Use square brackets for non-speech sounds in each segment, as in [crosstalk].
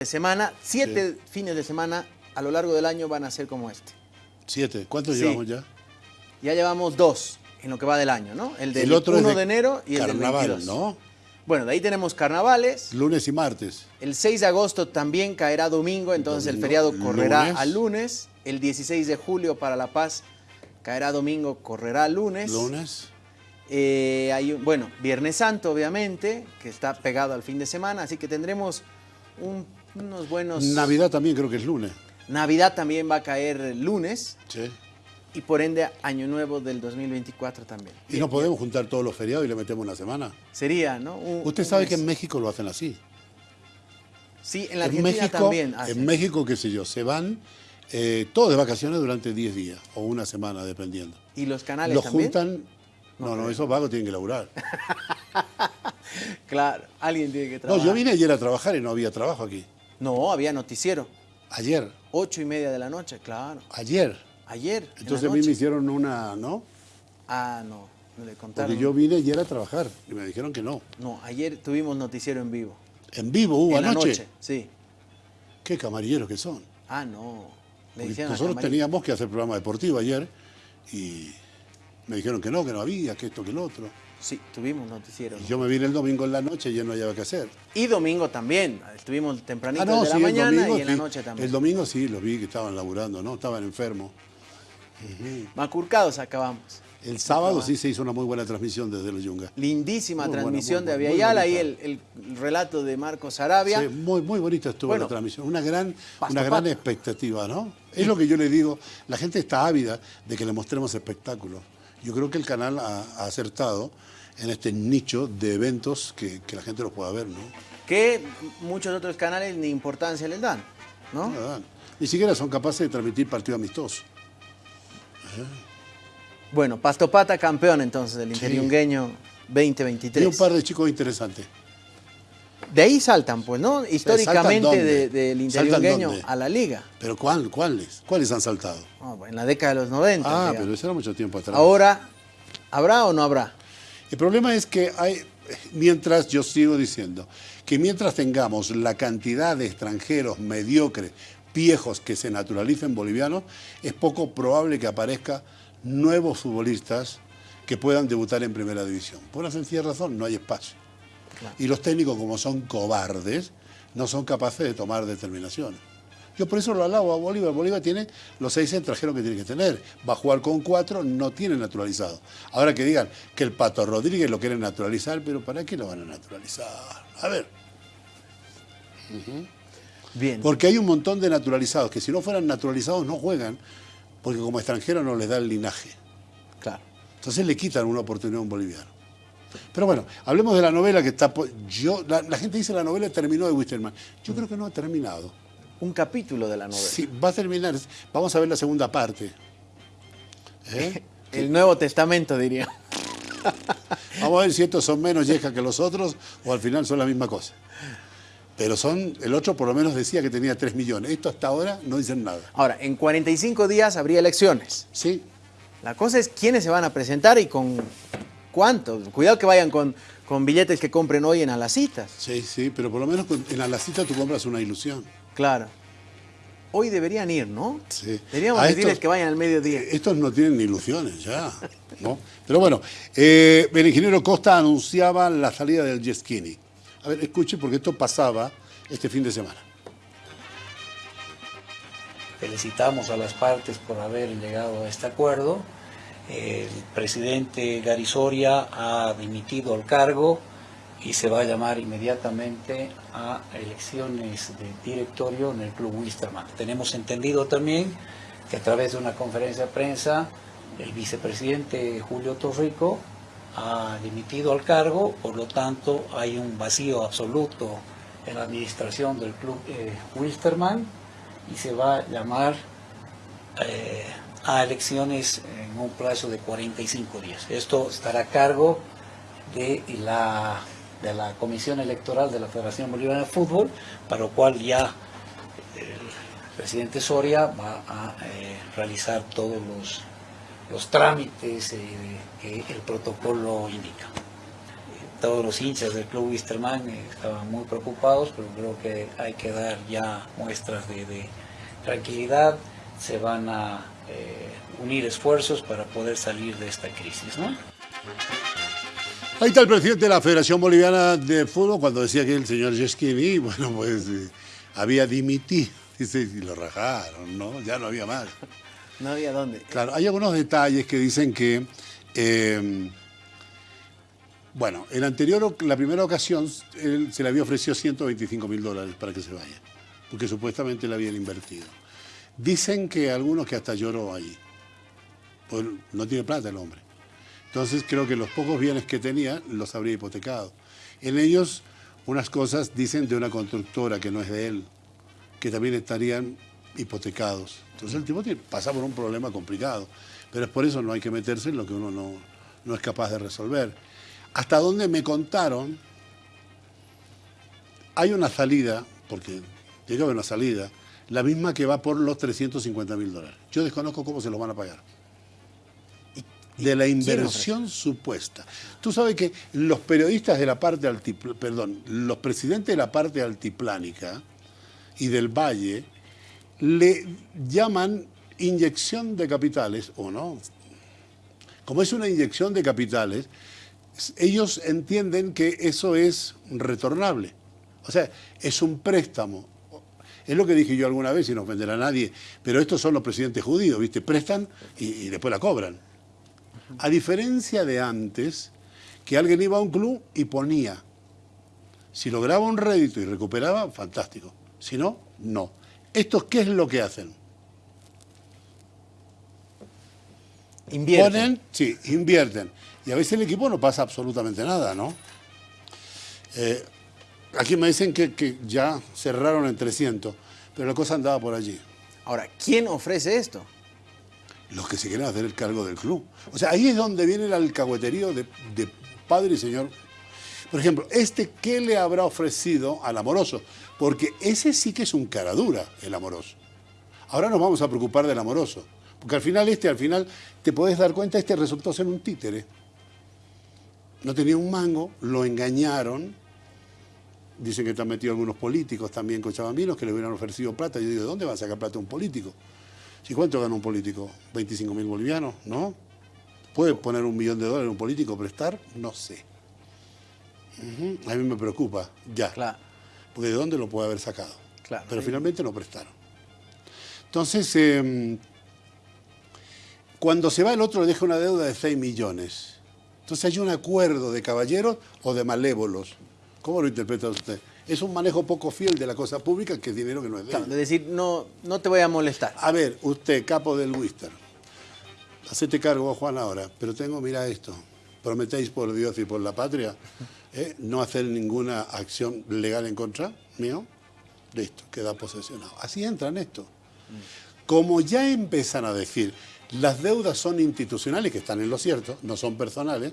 de semana, siete fines de semana a lo largo del año van a ser como este. Siete. ¿Cuántos Sí. llevamos ya? Ya llevamos dos en lo que va del año, ¿no? El del El otro es 1 de de enero y el del Carnaval, 22. ¿no? Bueno, de ahí tenemos carnavales. Lunes y martes. El 6 de agosto también caerá domingo, entonces el feriado correrá lunes. al lunes. El 16 de julio para La Paz caerá domingo, correrá lunes. Lunes. Eh, hay un- bueno, Viernes Santo, obviamente, que está pegado al fin de semana, así que tendremos un- unos buenos... Navidad también creo que es lunes. Navidad también va a caer lunes Sí. y por ende Año Nuevo del 2024 también. Y no podemos juntar todos los feriados y le metemos una semana. Sería, ¿no? Un- Usted sabe que en México lo hacen así. Sí, en la En Argentina México, también hacen. en México, qué sé yo, se van eh, todos de vacaciones durante 10 días o una semana, dependiendo. ¿Y los canales Los también? juntan. No, no, esos vagos tienen que laburar. [laughs] Claro, alguien tiene que No, trabajar. yo vine ayer a trabajar y no había trabajo aquí. No, había noticiero. Ayer, Ocho y media de la noche, claro. ayer. Ayer. en la Entonces a mí me hicieron una, ¿no? Ah, no, no le contaron. Porque yo vine ayer a trabajar y me dijeron que no. No, ayer tuvimos noticiero en vivo. En vivo hubo en la anoche. noche, sí. Qué camarilleros que son. Ah, no. Le nosotros teníamos que hacer programa deportivo ayer y me dijeron que no, que no había, que esto, que lo otro. Sí, tuvimos noticiero. Y ¿no? yo me vine el domingo en la noche y ya no había que hacer. Y domingo también. Estuvimos tempranito Ah, no, de la sí, mañana domingo, y en la noche también. El domingo sí, los vi que estaban laburando, ¿no? Estaban enfermos. Macurcados acabamos. El sábado sí se hizo una muy buena transmisión desde los Yungas. Lindísima Muy buena, transmisión muy de Aviala, ahí el, relato de Marcos Arabia. Sí, muy, muy bonita estuvo Bueno, la transmisión. Una gran, pasto una gran pasto. expectativa, ¿no? Es lo que yo le digo. La gente está ávida de que le mostremos espectáculos. Yo creo que el canal ha, ha acertado en este nicho de eventos que, que la gente los pueda ver, ¿no? Que muchos otros canales ni importancia les dan, ¿no? No le dan. Ni siquiera son capaces de transmitir partido amistoso. Bueno, Pastopata campeón entonces del Interiungueño 2023. Y un par de chicos interesantes. De ahí saltan, pues, ¿no? Históricamente de- del ¿Saltan Interiungueño dónde? a la liga. ¿Pero cuál, cuáles? ¿Cuáles han saltado? Bueno, en la década de los 90. Ah, digamos. pero eso era mucho tiempo atrás. Ahora, ¿habrá o no habrá? El problema es que hay, mientras yo sigo diciendo, que mientras tengamos la cantidad de extranjeros mediocres, viejos que se naturalicen bolivianos, es poco probable que aparezca nuevos futbolistas que puedan debutar en primera división. Por una sencilla razón, no hay espacio. Claro. Y los técnicos, como son cobardes, no son capaces de tomar determinaciones. Yo por eso lo alabo a Bolívar. Bolívar tiene los seis extranjeros que tiene que tener. Va a jugar con cuatro, no tiene naturalizado. Ahora que digan que el Pato Rodríguez lo quieren naturalizar, pero ¿para qué lo van a naturalizar? A ver, Bien. porque hay un montón de naturalizados que si no fueran naturalizados no juegan, porque como extranjero no les da el linaje. Claro. Entonces le quitan una oportunidad a un boliviano. Pero bueno, hablemos de la novela que está... Yo, la, la gente dice la novela terminó de Wisterman. Yo creo que no ha terminado. Un capítulo de la novela. Sí, va a terminar. Vamos a ver la segunda parte. ¿Eh? [laughs] El Nuevo Testamento, diría. [laughs] Vamos a ver si estos son menos yescas que los otros o al final son la misma cosa. Pero son, el otro por lo menos decía que tenía 3 millones. Esto hasta ahora no dicen nada. Ahora, en 45 días habría elecciones. Sí, La cosa es quiénes se van a presentar y con cuántos. Cuidado que vayan con, con billetes que compren hoy en a las citas. sí, sí, pero por lo menos en la cita tú compras una ilusión. Claro. Hoy deberían ir, ¿no? Sí. Deberíamos decirles que vayan al mediodía. Estos no tienen ilusiones ya, ¿no? Pero bueno, eh, el ingeniero Costa anunciaba la salida del Jeskini. A ver, escuche, porque esto pasaba este fin de semana. Felicitamos a las partes por haber llegado a este acuerdo. El presidente Garisoria ha dimitido al cargo y se va a llamar inmediatamente a elecciones de directorio en el Club Wisterman. Tenemos entendido también que a través de una conferencia de prensa el vicepresidente Julio Torrico ha dimitido al cargo, por lo tanto hay un vacío absoluto en la administración del Club eh, Wilstermann y se va a llamar eh, a elecciones en un plazo de 45 días. Esto estará a cargo de la, de la Comisión Electoral de la Federación Boliviana de Fútbol, para lo cual ya el presidente Soria va a eh, realizar todos los, los trámites eh, que el protocolo indica. todos los hinchas del club Wisterman estaban muy preocupados, pero creo que hay que dar ya muestras de, tranquilidad, se van a unir esfuerzos para poder salir de esta crisis. ¿no? Ahí está el presidente de la Federación Boliviana de Fútbol cuando decía que el señor Yeschini, [laughs] bueno, pues eh, había dimitido, [laughs] dice, y lo rajaron, ¿no? Ya no había más. No había dónde. Claro, hay algunos detalles que dicen que, eh, bueno, en anterior, la primera ocasión, él se le había ofrecido 125 mil dólares para que se vaya, porque supuestamente le habían invertido. Dicen que algunos que hasta lloró ahí, pues no tiene plata el hombre. Entonces creo que los pocos bienes que tenía los habría hipotecado. En ellos unas cosas dicen de una constructora que no es de él, que también estarían hipotecados. Entonces el tipo pasa por un problema complicado, pero es por eso no hay que meterse en lo que uno no, no es capaz de resolver. Hasta donde me contaron, hay una salida, porque tiene que haber una salida, la misma que va por los 350 mil dólares. Yo desconozco cómo se los van a pagar de la inversión supuesta. Tú sabes que los periodistas de la parte altiplánica, perdón, los presidentes de la parte altiplánica y del valle le llaman inyección de capitales, ¿o no? Como es una inyección de capitales, ellos entienden que eso es retornable. O sea, es un préstamo. Es lo que dije yo alguna vez, y no ofender a nadie, pero estos son los presidentes judíos, ¿viste? Prestan y, y después la cobran. A diferencia de antes, que alguien iba a un club y ponía. Si lograba un rédito y recuperaba, fantástico. Si no, no. ¿Estos qué es lo que hacen? Invierten. Ponen, sí, invierten. Y a veces el equipo no pasa absolutamente nada, ¿no? Eh, aquí me dicen que, que ya cerraron en 300, pero la cosa andaba por allí. Ahora, ¿quién ofrece esto? los que se quieren hacer el cargo del club. O sea, ahí es donde viene el alcahueterío de, padre y señor. Por ejemplo, este, ¿qué le habrá ofrecido al amoroso? Porque ese sí que es un cara dura, el amoroso. Ahora nos vamos a preocupar del amoroso. Porque al final este, al final, te podés dar cuenta, este resultó ser un títere. No tenía un mango, lo engañaron. Dicen que están metido algunos políticos también cochabambinos que le hubieran ofrecido plata. Yo digo, ¿de dónde va a sacar plata un político? ¿Y cuánto gana un político? ¿25 mil bolivianos? ¿No? ¿Puede poner un millón de dólares un político prestar? No sé. A mí me preocupa, ya. Claro. Porque ¿de dónde lo puede haber sacado? Claro. Pero finalmente no prestaron. Entonces, em, cuando se va el otro le deja una deuda de 6 millones. Entonces hay un acuerdo de caballeros o de malévolos. ¿Cómo lo interpreta usted? es un manejo poco fiel de la cosa pública que es dinero que no es de Es decir, no, no te voy a molestar. A ver, usted, capo del Wister, hacete cargo, Juan, ahora, pero tengo, mira esto, prometéis por Dios y por la patria ¿eh? no hacer ninguna acción legal en contra mío, listo, queda posesionado. Así entran esto. Como ya empiezan a decir, las deudas son institucionales, que están en lo cierto, no son personales,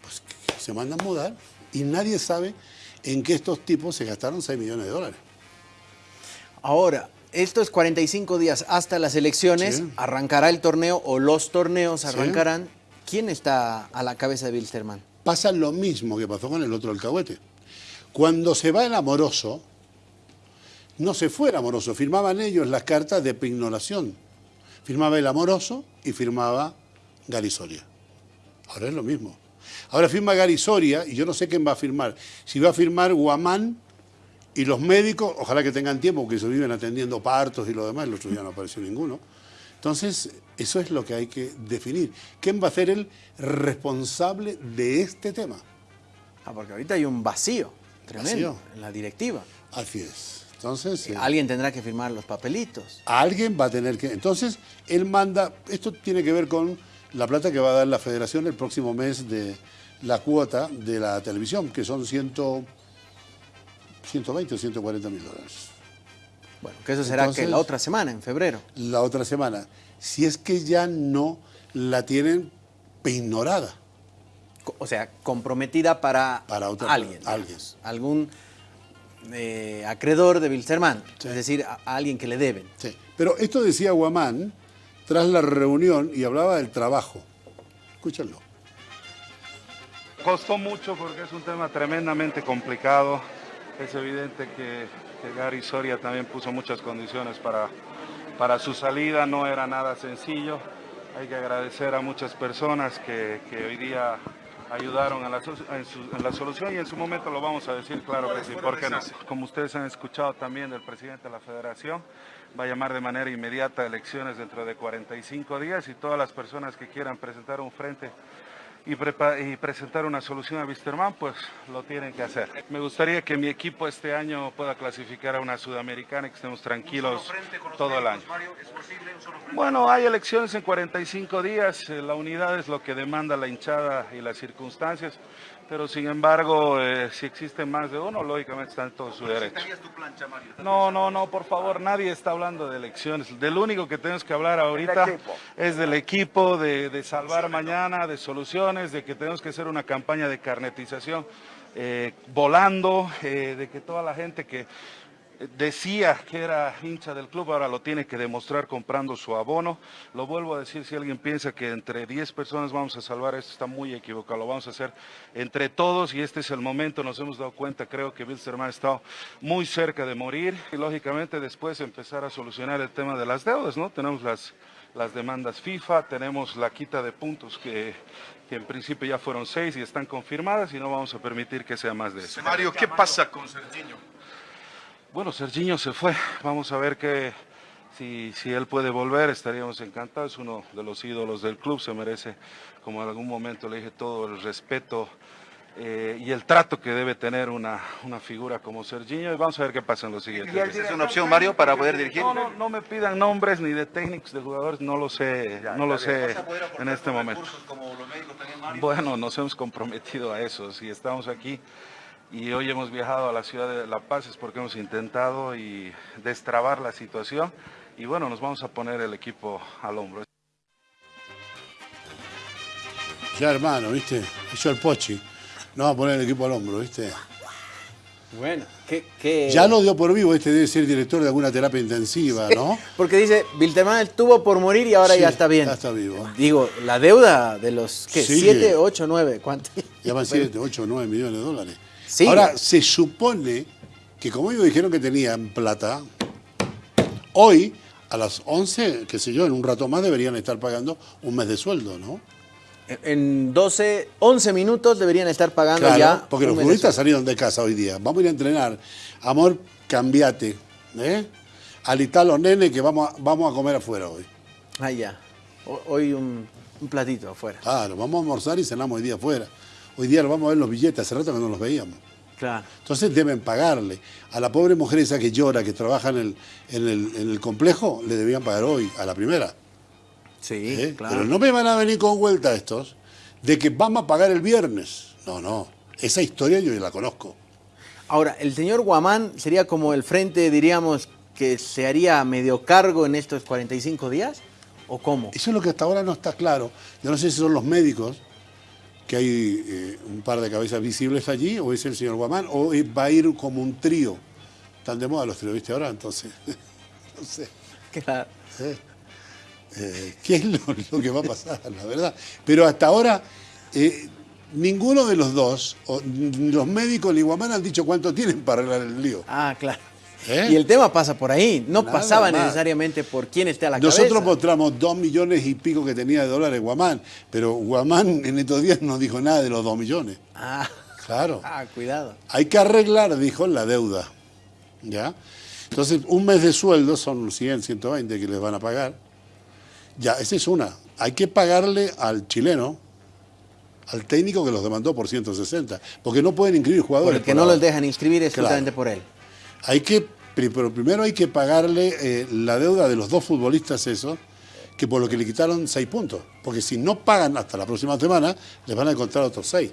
pues se mandan a mudar y nadie sabe en que estos tipos se gastaron 6 millones de dólares. Ahora, estos 45 días hasta las elecciones, arrancará el torneo o los torneos arrancarán. ¿Quién está a la cabeza de Wilstermann? Pasa lo mismo que pasó con el otro alcahuete. Cuando se va el amoroso, no se fue el amoroso, firmaban ellos las cartas de pignoración. Firmaba el amoroso y firmaba Garisoria. Ahora es lo mismo. Ahora firma Gary Soria y yo no sé quién va a firmar. Si va a firmar Guamán y los médicos, ojalá que tengan tiempo porque se viven atendiendo partos y lo demás, el otro día no apareció ninguno. Entonces, eso es lo que hay que definir. ¿Quién va a ser el responsable de este tema? Ah, porque ahorita hay un vacío tremendo en la directiva. Así es. Entonces, eh, alguien tendrá que firmar los papelitos. Alguien va a tener que... Entonces, él manda... Esto tiene que ver con la plata que va a dar la federación el próximo mes de la cuota de la televisión, que son 120 o 140 mil dólares. Bueno, que eso será que la otra semana, en febrero. La otra semana. Si es que ya no la tienen ignorada. O sea, comprometida para, para otra, alguien. alguien. Algún eh, acreedor de Wilstermann, es decir, a, alguien que le deben. Sí. Pero esto decía Guamán tras la reunión y hablaba del trabajo. Escúchenlo. Costó mucho porque es un tema tremendamente complicado. Es evidente que, Gary Soria también puso muchas condiciones para, para su salida, no era nada sencillo. Hay que agradecer a muchas personas que, hoy día ayudaron en la, en, la, solución y en su momento lo vamos a decir, claro que sí, ¿por qué no? Como ustedes han escuchado también del presidente de la federación, va a llamar de manera inmediata a elecciones dentro de 45 días y todas las personas que quieran presentar un frente y, presentar una solución a Wisterman, pues lo tienen que hacer. Me gustaría que mi equipo este año pueda clasificar a una sudamericana y que estemos tranquilos todo el año. Bueno, hay elecciones en 45 días, eh, la unidad es lo que demanda la hinchada y las circunstancias pero sin embargo, eh, si existen más de uno, lógicamente están en todo su derecho. tu plancha, Mario? No, no, no, por favor, nadie está hablando de elecciones. Del único que tenemos que hablar ahorita es del equipo, de, salvar mañana, de soluciones, de que tenemos que hacer una campaña de carnetización eh, volando, eh, de que toda la gente que decía que era hincha del club, ahora lo tiene que demostrar comprando su abono. Lo vuelvo a decir, si alguien piensa que entre 10 personas vamos a salvar esto, está muy equivocado. Lo vamos a hacer entre todos y este es el momento. Nos hemos dado cuenta, creo que Wilstermann ha estado muy cerca de morir y lógicamente después empezar a solucionar el tema de las deudas, ¿no? Tenemos las, las demandas FIFA, tenemos la quita de puntos que, que en principio ya fueron seis y están confirmadas y no vamos a permitir que sea más de eso. Mario, ¿qué pasa con Serginho? Bueno, Serginho se fue, vamos a ver que si, si, él puede volver. Estaríamos encantados, es uno de los ídolos del club, se merece, como en algún momento le dije, todo el respeto eh, y el trato que debe tener una, una, figura como Serginho. Y vamos a ver qué pasa en los siguientes ¿Y ¿Es una opción, Mario, para poder dirigir? No, no, no me pidan nombres ni de técnicos, de jugadores, no lo sé, no lo sé en este momento. Bueno, nos hemos comprometido a eso, si estamos aquí y hoy hemos viajado a la ciudad de La Paz es porque hemos intentado y destrabar la situación y bueno, nos vamos a poner el equipo al hombro. Ya hermano, ¿viste? Eso el Pochi. No va a poner el equipo al hombro, ¿viste? Bueno, ¿qué, Ya lo dio por vivo, este debe ser director de alguna terapia intensiva, ¿no? Porque dice, Wilterman estuvo por morir y ahora ya está bien. Ya está vivo. Digo, la deuda de los, ¿qué? ¿7, 8, 9? ¿Cuánto? Ya van 7, 8, 9 millones de dólares. Ahora, se supone que como ellos dijeron que tenían plata, hoy a las 11, qué sé yo, en un rato más deberían estar pagando un mes de sueldo, ¿no? En 12, 11 minutos deberían estar pagando ya. Porque los futbolistas salieron de casa hoy día. Vamos a ir a entrenar. Amor, cambiate. ¿eh? Alitá los nenes que vamos a, vamos a comer afuera hoy. Ah, ya. Hoy un, un platito afuera. Claro, vamos a almorzar y cenamos hoy día afuera. Hoy día lo vamos a ver los billetes, hace rato que no los veíamos. Claro. Entonces deben pagarle. A la pobre mujer esa que llora, que trabaja en el, en el, complejo, le debían pagar hoy, a la primera. Sí, ¿Eh? claro. Pero no me van a venir con vuelta estos de que vamos a pagar el viernes. No, no. Esa historia yo ya la conozco. Ahora, el señor Guamán sería como el frente, diríamos, que se haría medio cargo en estos 45 días, ¿o cómo? Eso es lo que hasta ahora no está claro. Yo no sé si son los médicos que hay eh, un par de cabezas visibles allí, o es el señor Guamán, o va a ir como un trío. Están de moda los tríos, ¿viste ahora? Entonces, [laughs] no sé. Claro. ¿Eh? Eh, ¿Qué es lo, que va a pasar, la verdad? Pero hasta ahora, ninguno de los dos, ni los médicos ni Guamán han dicho cuánto tienen para arreglar el lío. Ah, claro. ¿Eh? Y el tema pasa por ahí, no pasaba necesariamente por quién esté a la Nosotros cabeza. Nosotros mostramos dos millones y pico que tenía de dólares Guamán, pero Guamán en estos días no dijo nada de los dos millones. Ah, claro. Ah, cuidado. Hay que arreglar, dijo, la deuda. ¿Ya? Entonces, un mes de sueldo son 100, 120 que les van a pagar. Ya, esa es una. Hay que pagarle al chileno, al técnico que los demandó por 160, porque no pueden inscribir jugadores. Porque no los dejan inscribir es por él. Hay que pero primero hay que pagarle eh, la deuda de los dos futbolistas esos, que por lo que le quitaron seis puntos. Porque si no pagan hasta la próxima semana, les van a encontrar otros seis.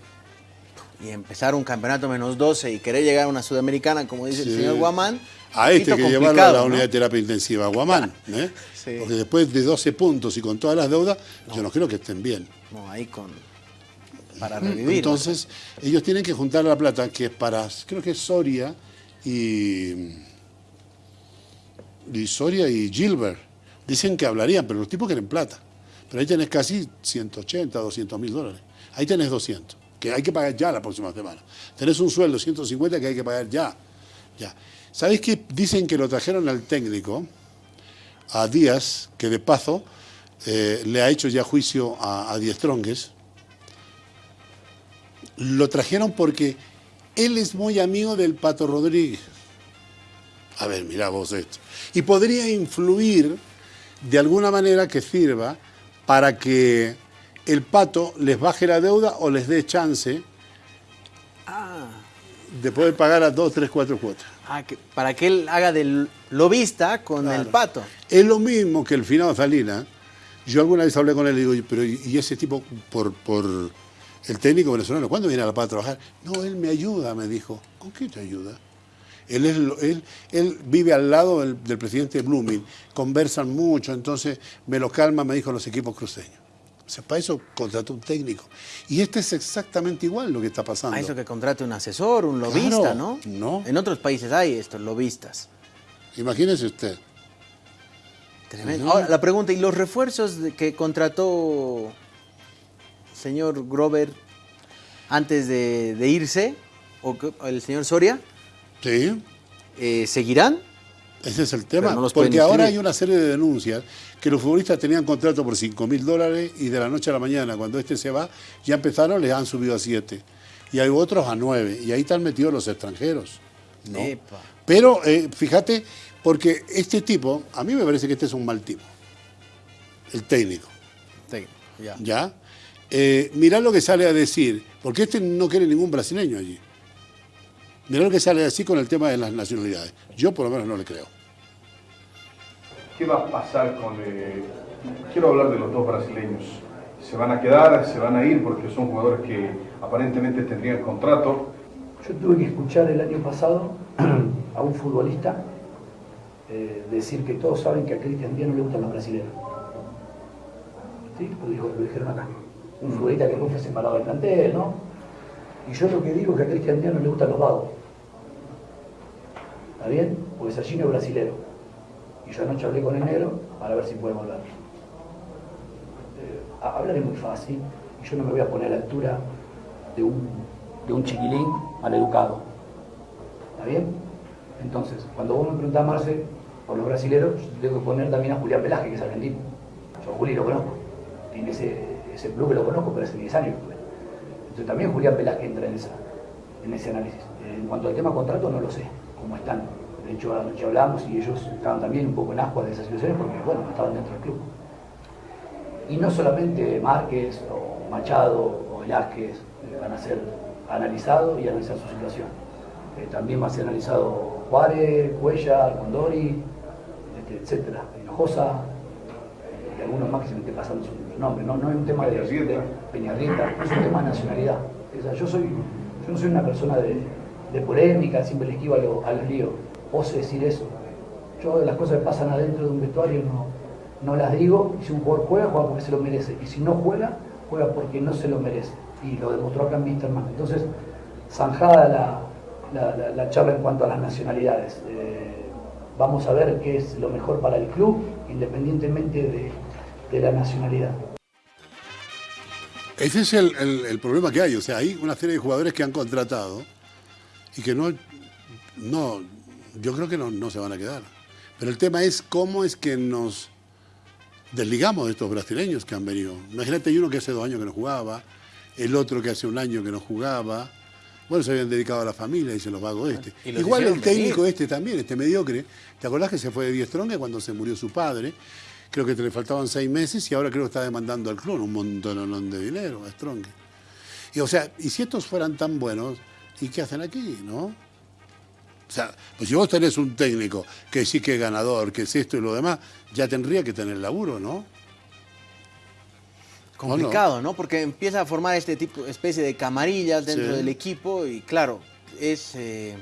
Y empezar un campeonato menos 12 y querer llegar a una sudamericana, como dice el señor Guamán. A este que llevarlo a la unidad de terapia intensiva, Guamán. ¿eh? [laughs] Porque después de 12 puntos y con todas las deudas, yo no creo que estén bien. No, ahí con. Para revivir. Entonces, ellos tienen que juntar la plata, que es para, creo que es Soria y y Soria y Gilbert. Dicen que hablarían, pero los tipos quieren plata. Pero ahí tenés casi 180, 200 mil dólares. Ahí tenés 200. que hay que pagar ya la próxima semana. Tenés un sueldo 150 que hay que pagar ya. ya. ¿Sabéis que dicen que lo trajeron al técnico, a Díaz, que de paso eh, le ha hecho ya juicio a, a Diestrongues? Lo trajeron porque él es muy amigo del Pato Rodríguez. A ver, mira vos esto. Y podría influir de alguna manera que sirva para que el pato les baje la deuda o les dé chance de poder pagar a dos, tres, cuatro cuotas. Ah, que- para que él haga del lobista con el pato. Es lo mismo que el finado Salinas. Yo alguna vez hablé con él y digo, pero ¿y y ese tipo por, por el técnico venezolano, cuándo viene a La Paz a trabajar? No, él me ayuda, me dijo. ¿Con qué te ayuda? Él, es, lo- él, él vive al lado del, del presidente Blooming, conversan mucho, entonces me lo calma, me dijo, los equipos cruceños. O sea, para eso contrató un técnico. Y este es exactamente igual lo que está pasando. A eso que contrate un asesor, un lobista, Claro, ¿no? no. En otros países hay estos lobistas. Imagínese usted. Tremendo. Ahora, la pregunta, ¿y los refuerzos que contrató señor Grover antes de, de irse, o el señor Soria, Sí. eh, seguirán? Ese es el tema. No Porque ahora hay una serie de denuncias que los futbolistas tenían contrato por 5 mil dólares y de la noche a la mañana, cuando este se va, ya empezaron, les han subido a 7. Y hay otros a 9. Y ahí están metidos los extranjeros. ¿no? Epa. Pero eh, fíjate, porque este tipo, a mí me parece que este es un mal tipo. El técnico. Sí, ya. ¿Ya? Eh, mirá lo que sale a decir, porque este no quiere ningún brasileño allí. Mirá lo que sale a decir con el tema de las nacionalidades. Yo por lo menos no le creo. ¿Qué va a pasar con... eh, quiero hablar de los dos brasileños. ¿Se van a quedar, se van a ir porque son jugadores que aparentemente tendrían contrato? Yo tuve que escuchar el año pasado [clears throat] a un futbolista eh, decir que todos saben que a Cristian Díaz no le gustan los brasileños. ¿Sí? Lo, dijo- lo dijeron acá. Un futbolista que fue separado del plantel, ¿no? Y yo lo que digo es que a Cristian Díaz no le gustan los vagos. ¿Está bien? Porque Serginho es brasilero. Y yo anoche hablé con el negro para ver si puede volver. Eh, hablar es muy fácil y yo no me voy a poner a la altura de un, de un chiquilín maleducado. ¿Está bien? Entonces, cuando vos me preguntás, Marce, por los brasileros, yo tengo que poner también a Julián Velázquez, que es argentino. Yo a Juli lo conozco. Tiene ese, ese club que lo conozco, pero hace 10 años. Entonces también Julián Velázquez entra en, esa, en ese análisis. En cuanto al tema contrato, no lo sé cómo están. De hecho, anoche hablamos y ellos estaban también un poco en ascuas de esas situaciones porque, bueno, no estaban dentro del club. Y no solamente Márquez o Machado o Velázquez eh, van a ser analizados y analizar su situación. Eh, también va a ser analizado Juárez, Cuellar, Condori, este, etcétera, Hinojosa, eh, y algunos más que se me esté pasando su, su nombre. No, no es un tema de, de Peñarrieta, es un tema de nacionalidad. O sea, yo, soy, yo no soy una persona de, polémica, siempre le esquivo a, lo- a los líos. Oso decir eso. Yo las cosas que pasan adentro de un vestuario no, no las digo. Y si un jugador juega, juega porque se lo merece. Y si no juega, juega porque no se lo merece. Y lo demostró acá en Misterman. Entonces, zanjada la- la charla en cuanto a las nacionalidades. Eh, vamos a ver qué es lo mejor para el club, independientemente de, de la nacionalidad. Ese es el, el- el problema que hay. O sea, hay una serie de jugadores que han contratado y que no, no yo creo que no, no se van a quedar. Pero el tema es cómo es que nos desligamos de estos brasileños que han venido. Imagínate, hay uno que hace dos años que no jugaba, el otro que hace un año que no jugaba. Bueno, se habían dedicado a la familia, dicen los vagos este. Y los Igual el venir. técnico este también, este mediocre. ¿Te acordás que se fue de Diestronga cuando se murió su padre? Creo que te le faltaban seis meses y ahora creo que está demandando al clon un montón de dinero a Strong. Y o sea, y si estos fueran tan buenos, ¿y qué hacen aquí, no? O sea, pues si vos tenés un técnico que sí que es ganador, que es esto y lo demás, ya tendría que tener laburo, ¿no? Complicado, ¿no? Porque empieza a formar este tipo, especie de camarillas dentro Sí. del equipo y claro, es eh,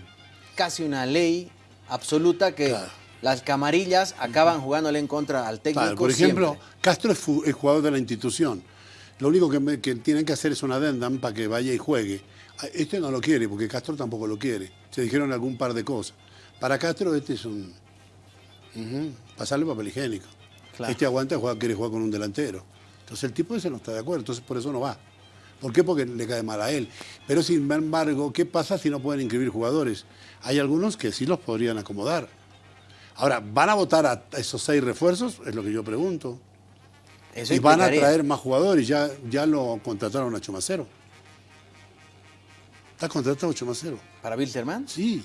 casi una ley absoluta que Claro. Las camarillas acaban jugándole en contra al técnico. Claro, por ejemplo, siempre. Castro es, jugador de la institución. Lo único que, tienen que hacer es una addendum para que vaya y juegue. A- Este no lo quiere, porque Castro tampoco lo quiere. Se dijeron algún par de cosas. Para Castro este es un... Pasarle papel higiénico. Claro. Este aguanta, juega, quiere jugar con un delantero. Entonces el tipo ese no está de acuerdo, entonces por eso no va. ¿Por qué? Porque le cae mal a él. Pero sin embargo, ¿qué pasa si no pueden inscribir jugadores? Hay algunos que sí los podrían acomodar. Ahora, ¿van a votar a esos seis refuerzos? Es lo que yo pregunto. Eso y van a traer más jugadores. Ya, ya lo contrataron a Chumacero. ¿Está contratado Chumacero? ¿Para Wilterman? Sí.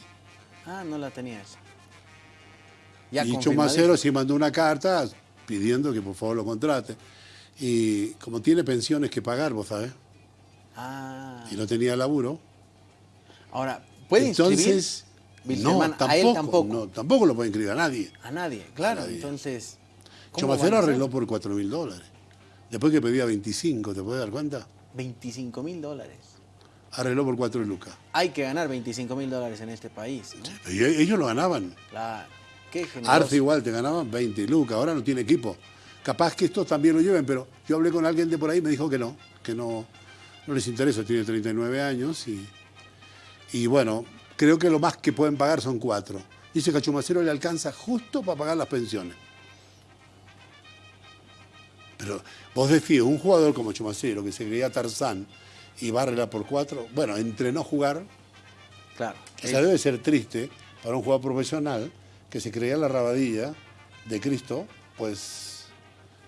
Ah, no la tenía esa. Ya y. Chumacero sí mandó una carta pidiendo que por favor lo contrate. Y como tiene pensiones que pagar, vos sabés, Ah, y no tenía laburo, ahora, ¿puede entonces... No, tampoco, a él tampoco. No, tampoco lo puede inscribir a nadie. A nadie, claro. nadie. Entonces, ¿cómo Chumacero van a hacer? arregló por 4 mil dólares. Después que pedía 25, ¿te puedes dar cuenta? 25 mil dólares. Arregló por 4 lucas. Hay que ganar 25 mil dólares en este país, e- ellos lo ganaban. Claro. Qué. Arce igual te ganaban 20 lucas, ahora no tiene equipo. Capaz que estos también lo lleven, pero yo hablé con alguien de por ahí y me dijo que no, que no, no les interesa, tiene 39 años y, y bueno, creo que lo más que pueden pagar son cuatro. Dice que a Chumacero le alcanza justo para pagar las pensiones. Pero vos decís, un jugador como Chumacero, que se creía Tarzán y va a arreglar por cuatro, bueno, entre no jugar, Claro. o sea, debe ser triste para un jugador profesional que se creía la rabadilla de Cristo, pues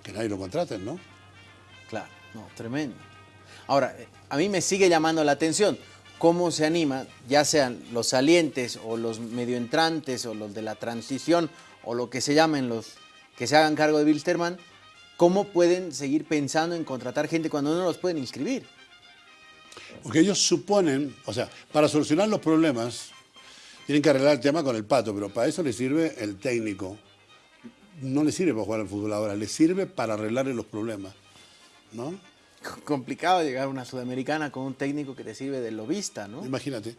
que nadie lo contraten, ¿no? Claro, no, tremendo. Ahora, eh, a mí me sigue llamando la atención cómo se anima, ya sean los salientes o los medio entrantes o los de la transición o lo que se llamen los que se hagan cargo de Wilstermann, cómo pueden seguir pensando en contratar gente cuando no los pueden inscribir. Porque ellos suponen, o sea, para solucionar los problemas, tienen que arreglar el tema con el pato, pero para eso les sirve el técnico. No le sirve para jugar al fútbol ahora, le sirve para arreglarle los problemas, ¿no? [laughs] Complicado llegar a una sudamericana con un técnico que te sirve de lobista, ¿no? Imagínate,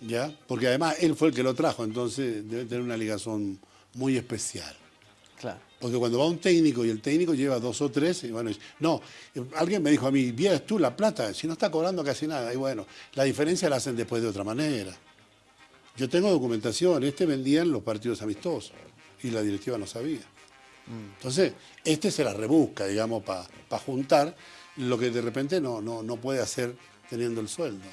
¿ya? Porque además él fue el que lo trajo, entonces debe tener una ligazón muy especial. Claro. Porque cuando va un técnico y el técnico lleva dos o tres, y bueno, no, alguien me dijo a mí, vieras tú la plata, si no está cobrando casi nada, y bueno, la diferencia la hacen después de otra manera. Yo tengo documentación, este vendía en los partidos amistosos y la directiva no sabía. Entonces, este se la rebusca, digamos, para juntar lo que de repente no, no, no puede hacer teniendo el sueldo.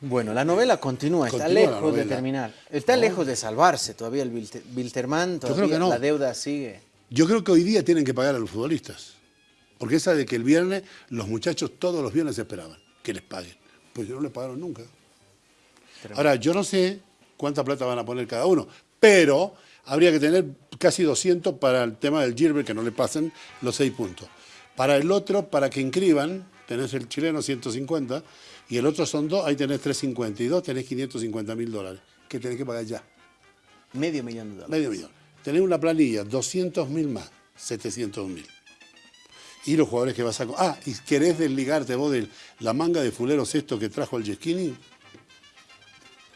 Bueno, la novela continúa, está Continúa lejos de terminar. Está lejos de salvarse todavía el Wilter- Wiltermann, creo todavía que no. la deuda sigue. Yo creo que hoy día tienen que pagar a los futbolistas. Porque esa de que el viernes, los muchachos todos los viernes esperaban que les paguen. Pues no les pagaron nunca. Ahora, yo no sé cuánta plata van a poner cada uno, pero habría que tener casi 200 para el tema del Gilbert, que no le pasen los 6 puntos. Para el otro, para que inscriban, tenés el chileno 150 y el otro son dos, ahí tenés 350 y dos tenés 550 mil dólares, que tenés que pagar ya. Medio millón de dólares. Medio millón. Tenés una planilla, 200 mil más, 700 mil. Y los jugadores que vas a... Ah, y querés desligarte vos de la manga de fuleros esto que trajo el Yesquini,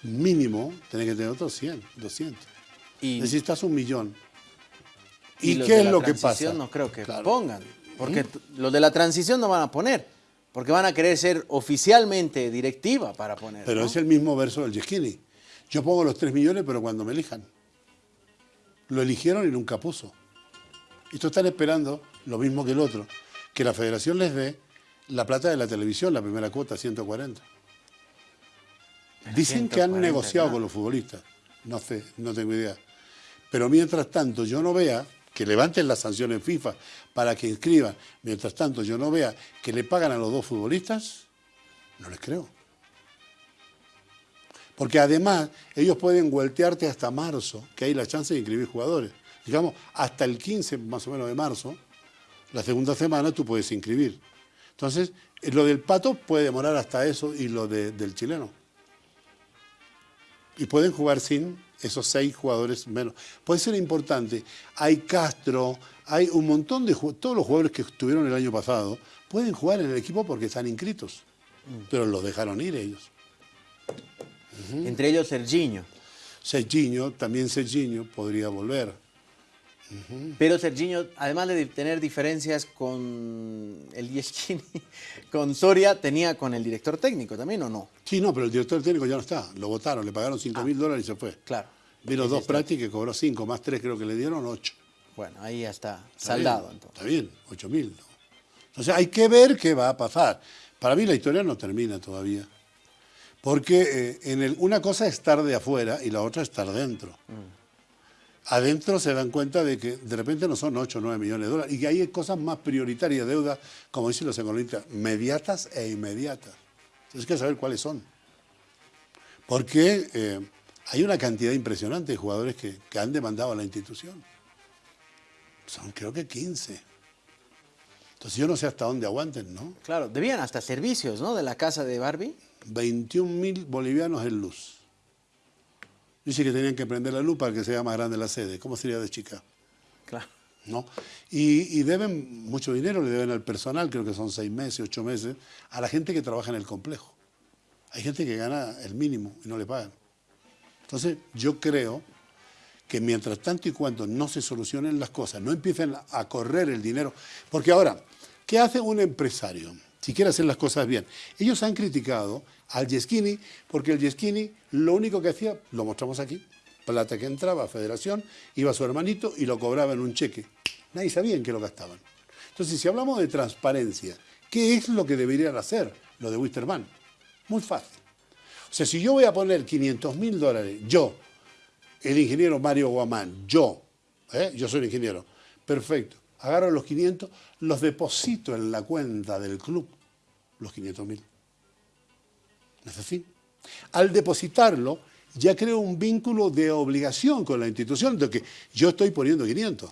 mínimo tenés que tener otros 100, 200. Y, Necesitas un millón. y ¿Y, los qué es lo que pasa? No creo que Claro. pongan. Porque t- los de la transición no van a poner. Porque van a querer ser oficialmente directiva para poner. Pero ¿no? es el mismo verso del Yesquini. Yo pongo los 3 millones, pero cuando me elijan. Lo eligieron y nunca puso. Estos están esperando lo mismo que el otro, que la federación les dé la plata de la televisión, la primera cuota, 140. Dicen que han 140, negociado ¿no? con los futbolistas. No sé, no tengo idea. Pero mientras tanto yo no vea que levanten las sanciones FIFA para que inscriban, mientras tanto yo no vea que le pagan a los dos futbolistas, no les creo. Porque además ellos pueden vueltearte hasta marzo, que hay la chance de inscribir jugadores. Digamos, hasta el 15 más o menos de marzo, la segunda semana tú puedes inscribir. Entonces, eh, lo del pato puede demorar hasta eso y lo de- del chileno. Y pueden jugar sin esos seis jugadores menos. Puede ser importante. Hay Castro, hay un montón de todos los jugadores que estuvieron el año pasado pueden jugar en el equipo porque están inscritos. Pero los dejaron ir ellos. Entre ellos Serginho. Serginho, también Serginho podría volver. Pero Serginho, además de tener diferencias con el Yesquini, [laughs] con Soria, tenía con el director técnico también, ¿o no? Sí, no, pero el director técnico ya no está. Lo votaron, le pagaron 5 mil dólares y se fue. Claro. Vino Ese dos prácticas que cobró 5, más 3 creo que le dieron 8. Bueno, ahí ya está, saldado entonces. Está bien, 8 mil. O sea, hay que ver qué va a pasar. Para mí la historia no termina todavía. Porque eh, en el, una cosa es estar de afuera y la otra es estar dentro. Adentro se dan cuenta de que de repente no son 8 o 9 millones de dólares y que hay cosas más prioritarias, deudas, como dicen los economistas, mediatas e inmediatas. Entonces hay que saber cuáles son. Porque eh, hay una cantidad impresionante de jugadores que, que han demandado a la institución. Son creo que 15. Entonces yo no sé hasta dónde aguanten, ¿no? Claro, debían hasta servicios, ¿no? De la casa de Barbie. 21 mil bolivianos en luz. Dice que tenían que prender la luz para que sea más grande la sede. ¿Cómo sería de chica? Claro. ¿No? Y, y deben mucho dinero, le deben al personal, creo que son seis meses, ocho meses, a la gente que trabaja en el complejo. Hay gente que gana el mínimo y no le pagan. Entonces, yo creo que mientras tanto y cuando no se solucionen las cosas, no empiecen a correr el dinero, porque ahora, ¿qué hace un empresario si quiere hacer las cosas bien? Ellos han criticado al Yeskini porque el Yeskini lo único que hacía, lo mostramos aquí, plata que entraba a Federación, iba a su hermanito y lo cobraba en un cheque. Nadie sabía en qué lo gastaban. Entonces, si hablamos de transparencia, ¿qué es lo que deberían hacer lo de Wisterman? Muy fácil. O sea, si yo voy a poner 500 mil dólares, yo, el ingeniero Mario Guamán, yo, ¿eh? yo soy ingeniero, perfecto, agarro los 500, los deposito en la cuenta del club, los 500 mil. ¿No es así? Al depositarlo, ya creo un vínculo de obligación con la institución, de que yo estoy poniendo 500.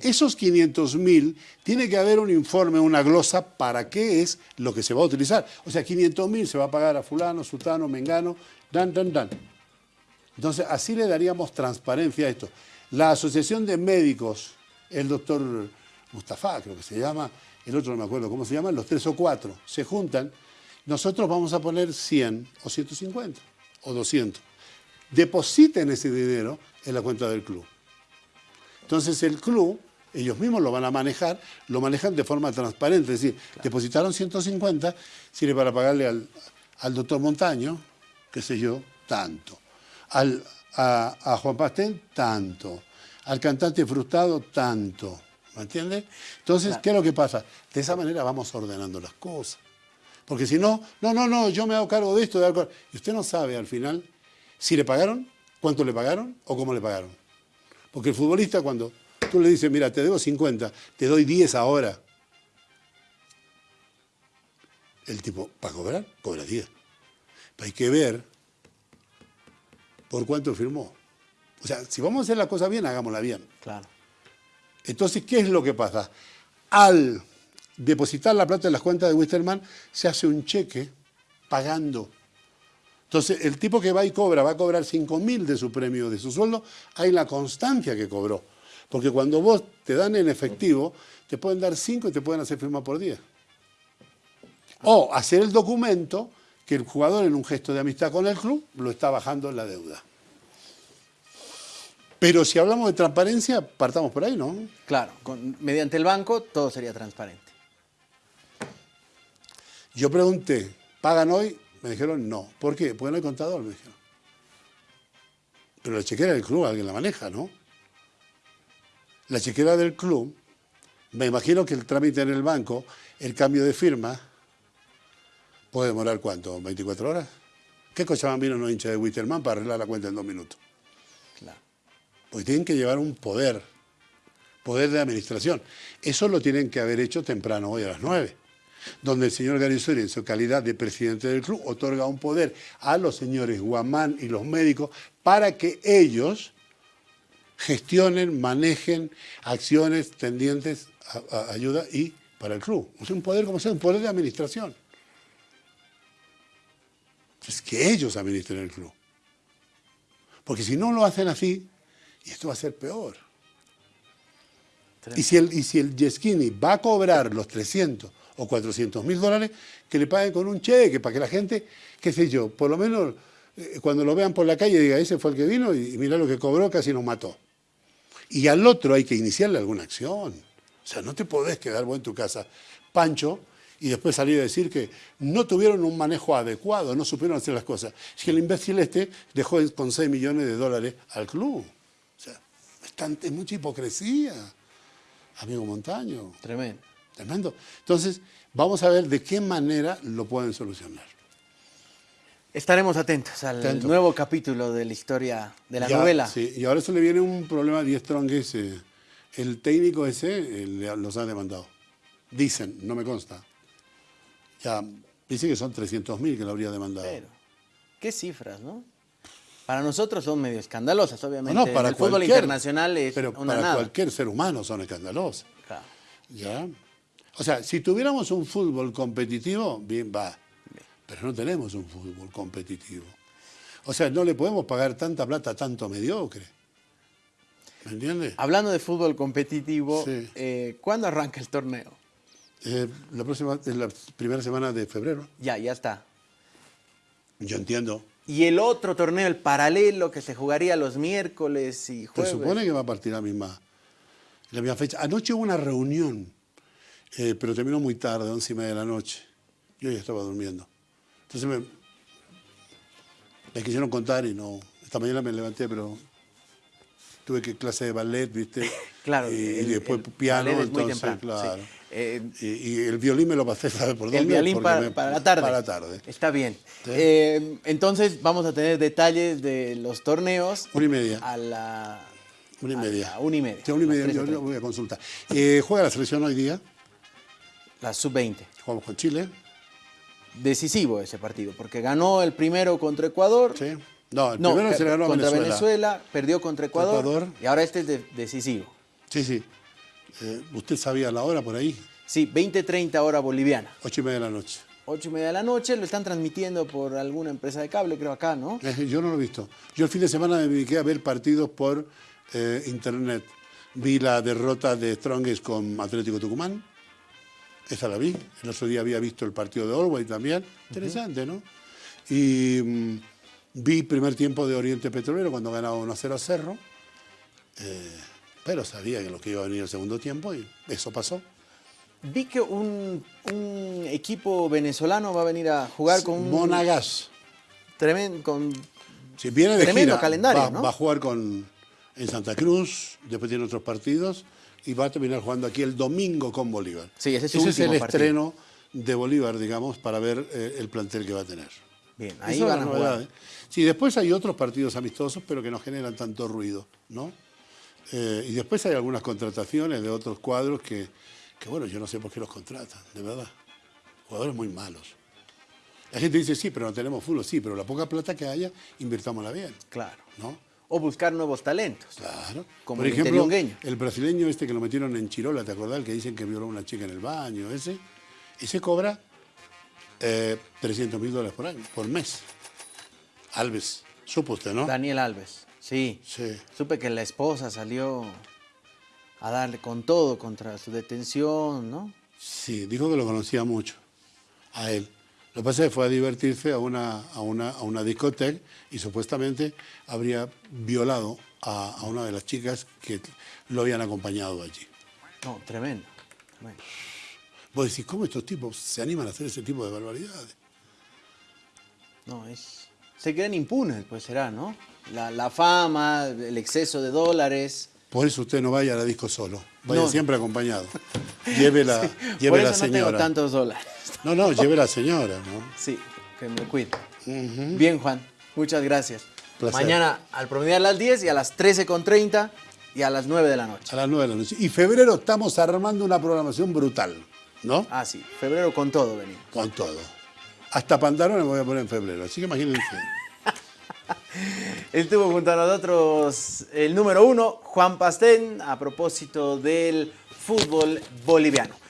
Esos 500 mil, tiene que haber un informe, una glosa, para qué es lo que se va a utilizar. O sea, 500 mil se va a pagar a fulano, sutano, mengano, dan, dan, dan. Entonces, así le daríamos transparencia a esto. La Asociación de Médicos, el doctor Mustafa, creo que se llama, el otro no me acuerdo cómo se llama, los tres o cuatro, se juntan, nosotros vamos a poner 100 o 150 o 200. Depositen ese dinero en la cuenta del club. Entonces el club, ellos mismos lo van a manejar, lo manejan de forma transparente, es decir, depositaron 150, sirve para pagarle al, al doctor Montaño, qué sé yo, tanto al, a, a, Juan Pastén, tanto. Al cantante frustrado, tanto. ¿Me entiende? Entonces, claro. ¿qué es lo que pasa? De esa manera vamos ordenando las cosas. Porque si no, no, no, no, yo me hago cargo de esto, de algo. Y usted no sabe al final si le pagaron, cuánto le pagaron o cómo le pagaron. Porque el futbolista cuando tú le dices, mira, te debo 50, te doy 10 ahora. El tipo, ¿para cobrar? Cobra 10. Pero hay que ver por cuánto firmó. O sea, si vamos a hacer la cosa bien, hagámosla bien. Claro. Entonces, ¿qué es lo que pasa? Al depositar la plata en las cuentas de Wisterman, se hace un cheque pagando. Entonces, el tipo que va y cobra, va a cobrar 5 mil de su premio, de su sueldo, hay la constancia que cobró. Porque cuando vos te dan en efectivo, te pueden dar 5 y te pueden hacer firma por 10. O hacer el documento que el jugador en un gesto de amistad con el club lo está bajando en la deuda. Pero si hablamos de transparencia, partamos por ahí, ¿no? Claro, con, mediante el banco todo sería transparente. Yo pregunté, ¿pagan hoy? Me dijeron no. ¿Por qué? Porque no hay contador, me dijeron. Pero la chequera del club alguien la maneja, ¿no? La chequera del club, me imagino que el trámite en el banco, el cambio de firma, puede demorar cuánto, 24 horas. ¿Qué Cochabambino no hincha de Witterman para arreglar la cuenta en dos minutos? Claro. Porque tienen que llevar un poder, poder de administración. Eso lo tienen que haber hecho temprano hoy a las 9 donde el señor Garisori, en su calidad de presidente del club, otorga un poder a los señores Guamán y los médicos para que ellos gestionen, manejen acciones tendientes a, a ayuda y para el club. Es un poder, como sea, un poder de administración. Es que ellos administren el club. Porque si no lo hacen así, y esto va a ser peor. Y si, el, y si el Yeskini va a cobrar los 300 o 400 mil dólares, que le paguen con un cheque, para que la gente, qué sé yo, por lo menos eh, cuando lo vean por la calle diga, ese fue el que vino y, y mira lo que cobró, casi nos mató. Y al otro hay que iniciarle alguna acción. O sea, no te podés quedar vos en tu casa, Pancho, y después salir a decir que no tuvieron un manejo adecuado, no supieron hacer las cosas. Es que el imbécil este dejó con 6 millones de dólares al club. O sea, es, es mucha hipocresía, amigo Montaño. Tremendo. Tremendo. Entonces, vamos a ver de qué manera lo pueden solucionar. Estaremos atentos al nuevo capítulo de la historia de la Ya, novela. Sí, y ahora se le viene un problema a Die Strong ese. El técnico ese eh, los ha demandado. Dicen, no me consta. Ya, dice que son 300 mil que lo habría demandado. Pero, qué cifras, ¿no? Para nosotros son medio escandalosas, obviamente. no, para el fútbol internacional es Pero una para nada. cualquier ser humano son escandalosas. Claro. ¿Ya? O sea, si tuviéramos un fútbol competitivo, bien va. Pero no tenemos un fútbol competitivo. O sea, no le podemos pagar tanta plata a tanto mediocre. ¿Me entiendes? Hablando de fútbol competitivo, Sí. eh, ¿cuándo arranca el torneo? Eh, la próxima, es la primera semana de febrero. Ya, ya está. Yo entiendo. Y el otro torneo, el paralelo, que se jugaría los miércoles y Se jueves. supone que va a partir la misma, la misma fecha. Anoche hubo una reunión, eh, pero terminó muy tarde, once y media de la noche. Yo ya estaba durmiendo. Entonces me, me quisieron contar y no. Esta mañana me levanté, pero tuve que clase de ballet, ¿viste? [laughs] Claro, Y, y el- después el piano, ballet es muy entonces, temprano, claro. sí. Eh, y, y el violín me lo pasé, ¿sabes por dónde? el violín para, me- para la tarde. Para la tarde. Está bien. Eh, entonces vamos a tener detalles de los torneos. Una y media. A la. Una y a media. la una y media. Sí, una y media, yo, 13:30. yo voy a consultar. Eh, juega la selección hoy día, La sub-20. jugamos con Chile. Decisivo ese partido, porque ganó el primero contra Ecuador. Sí. No, el No, primero se le ganó a contra Venezuela. perdió contra Ecuador, Ecuador. y ahora este es de- decisivo. Sí, sí. Eh, ¿Usted sabía la hora por ahí? Sí, 20-30 hora boliviana. Ocho y media de la noche. 8 y media de la noche, lo están transmitiendo por alguna empresa de cable, creo acá, ¿no? Eh, yo no lo he visto. Yo el fin de semana me dediqué a ver partidos por eh, internet. Vi la derrota de Strongest con Atlético Tucumán. Esa la vi. El otro día había visto el partido de Orway también. Interesante, ¿no? Y mm, vi primer tiempo de Oriente Petrolero cuando ganaba 1-0 a Cerro. Eh, pero sabía que lo que iba a venir el segundo tiempo y eso pasó. Vi que un, un equipo venezolano va a venir a jugar con un Monagas. tremendo, con Si viene de Tremendo gira, calendario, va, ¿no? va a jugar con, en Santa Cruz, después tiene otros partidos y va a terminar jugando aquí el domingo con Bolívar. Sí, ese es su el último partido. estreno de Bolívar, digamos, para ver eh, el plantel que va a tener. Bien, ahí Esa van a jugar. ¿eh? Sí, después hay otros partidos amistosos, pero que no generan tanto ruido, ¿no? Eh, y después hay algunas contrataciones de otros cuadros que, que, bueno, yo no sé por qué los contratan, de verdad. Jugadores muy malos. La gente dice, sí, pero no tenemos fútbol, sí, pero la poca plata que haya, invirtámosla bien, Claro. ¿no? O buscar nuevos talentos. Claro. Como Por el ejemplo, interiungueño. el brasileño este que lo metieron en Chirola, ¿te acordás? El que dicen que violó a una chica en el baño, ese. Ese cobra eh, 300 mil dólares por año, por mes. Alves, supo usted, ¿no? Daniel Alves, sí. Sí. Supe que la esposa salió a darle con todo contra su detención, ¿no? Sí, dijo que lo conocía mucho, a él. Lo que pasa es que fue a divertirse a una, a una, a una discoteca y supuestamente habría violado a, a una de las chicas que lo habían acompañado allí. No, tremendo. tremendo. Vos decís, ¿cómo estos tipos se animan a hacer ese tipo de barbaridades? No, es. Se creen impunes, pues será, ¿no? La, la fama, el exceso de dólares. Por eso usted no vaya a la disco solo, vaya No. siempre acompañado. Lleve la, [laughs] lleve Por la eso no tengo señora. tantos dólares. No, no, lleve la señora, ¿no? Sí, que me cuide. Bien, Juan, muchas gracias. Placer. Mañana al promediar a las 10 y a las 13.30 y a las 9 de la noche. A las 9 de la noche. Y febrero estamos armando una programación brutal, ¿no? Ah, sí, febrero con todo venimos. Con todo. Hasta pantalones me voy a poner en febrero, así que imagínense. Estuvo junto a nosotros el número uno, Juan Pastén, a propósito del fútbol boliviano.